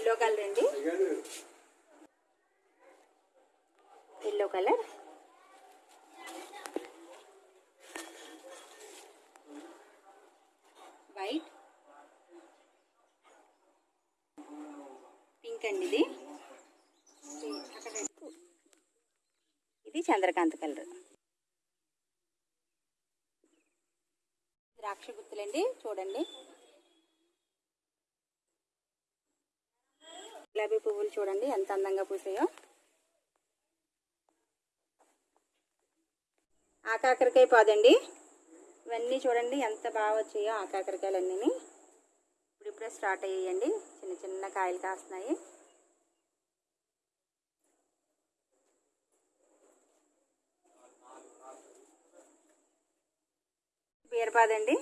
Yellow colour అండి. Yellow colour. White. Pink అండి ఇది. ఇది చంద్రకాంత్ కలర్. ద్రాక్ష గుత్తులండి చూడండి. గులాబీ పువ్వులు చూడండి ఎంత అందంగా పూసాయో. ఆకాకరకాయ పాదండి. ఇవన్నీ చూడండి ఎంత బాగా వచ్చాయో ఆకాకరకాయలు అన్నీ ఇప్పుడిప్పుడే స్టార్ట్ అయ్యాయండి చిన్న చిన్న కాయలు కాస్తున్నాయి. బీరపాదండి.